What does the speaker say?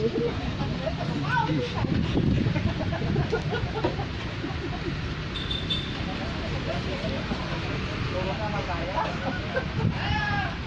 Ixi.